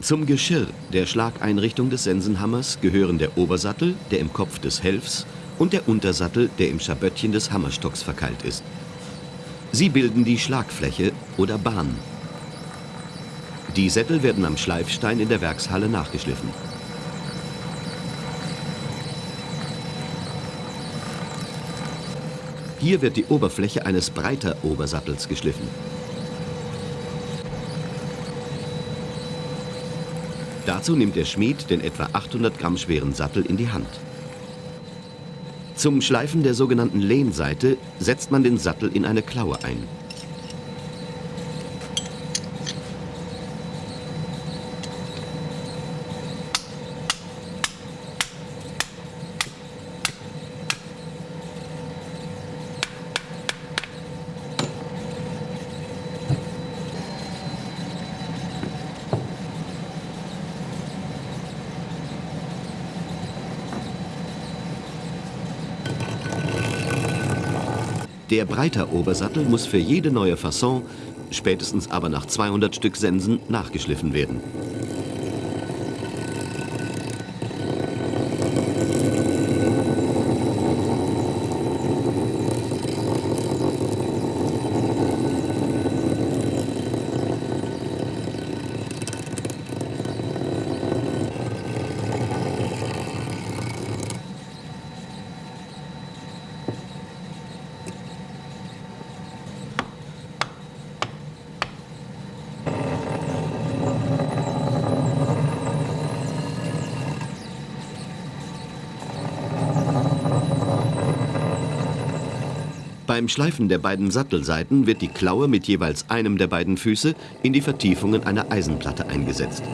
Zum Geschirr der Schlageinrichtung des Sensenhammers gehören der Obersattel, der im Kopf des Helfs, und der Untersattel, der im Schaböttchen des Hammerstocks verkeilt ist. Sie bilden die Schlagfläche oder Bahn. Die Sättel werden am Schleifstein in der Werkshalle nachgeschliffen. Hier wird die Oberfläche eines breiter Obersattels geschliffen. Dazu nimmt der Schmied den etwa 800 Gramm schweren Sattel in die Hand. Zum Schleifen der sogenannten Lehnseite setzt man den Sattel in eine Klaue ein. Der breiter Obersattel muss für jede neue Fasson, spätestens aber nach 200 Stück Sensen, nachgeschliffen werden. Beim Schleifen der beiden Sattelseiten wird die Klaue mit jeweils einem der beiden Füße in die Vertiefungen einer Eisenplatte eingesetzt.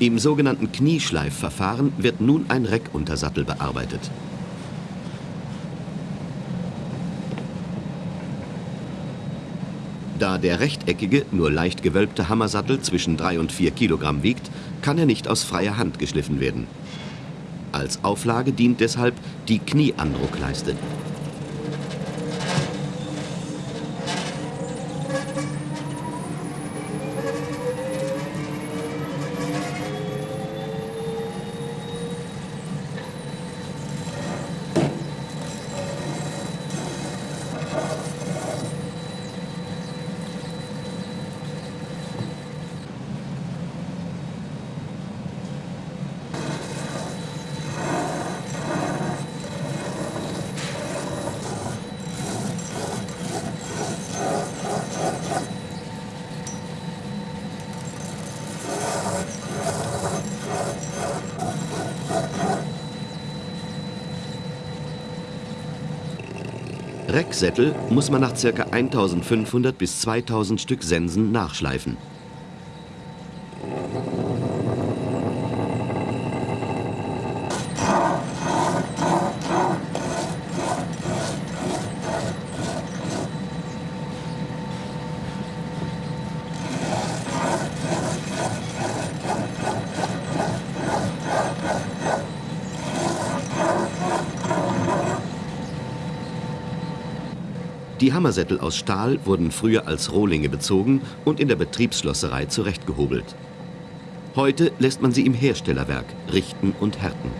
Im sogenannten Knieschleifverfahren wird nun ein Reckuntersattel bearbeitet. Da der rechteckige, nur leicht gewölbte Hammersattel zwischen 3 und 4 Kilogramm wiegt, kann er nicht aus freier Hand geschliffen werden. Als Auflage dient deshalb die Knieandruckleiste. Recksättel muss man nach ca. 1500 bis 2000 Stück Sensen nachschleifen. Die Hammersättel aus Stahl wurden früher als Rohlinge bezogen und in der Betriebsschlosserei zurechtgehobelt. Heute lässt man sie im Herstellerwerk richten und härten.